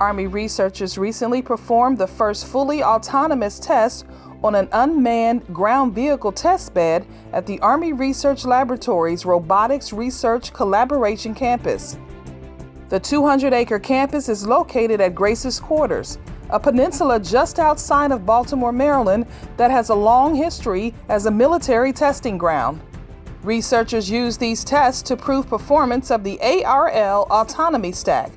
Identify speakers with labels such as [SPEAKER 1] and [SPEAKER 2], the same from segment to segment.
[SPEAKER 1] Army researchers recently performed the first fully autonomous test on an unmanned ground vehicle test bed at the Army Research Laboratory's Robotics Research Collaboration Campus. The 200 acre campus is located at Grace's Quarters, a peninsula just outside of Baltimore, Maryland, that has a long history as a military testing ground. Researchers use these tests to prove performance of the ARL Autonomy Stack,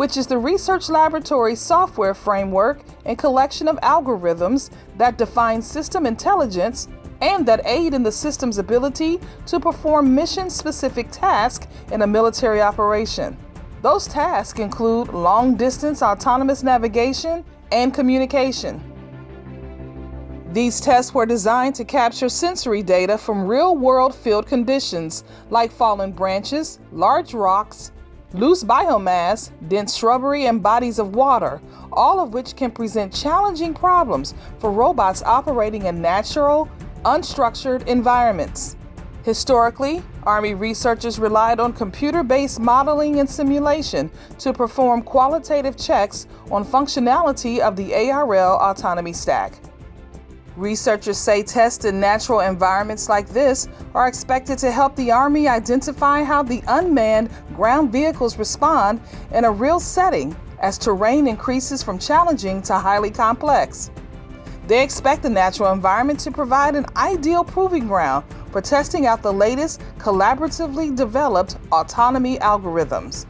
[SPEAKER 1] which is the research laboratory software framework and collection of algorithms that define system intelligence and that aid in the system's ability to perform mission specific tasks in a military operation. Those tasks include long distance autonomous navigation and communication. These tests were designed to capture sensory data from real world field conditions like fallen branches, large rocks, loose biomass, dense shrubbery, and bodies of water, all of which can present challenging problems for robots operating in natural, unstructured environments. Historically, Army researchers relied on computer-based modeling and simulation to perform qualitative checks on functionality of the ARL autonomy stack. Researchers say tests in natural environments like this are expected to help the Army identify how the unmanned ground vehicles respond in a real setting as terrain increases from challenging to highly complex. They expect the natural environment to provide an ideal proving ground for testing out the latest collaboratively developed autonomy algorithms.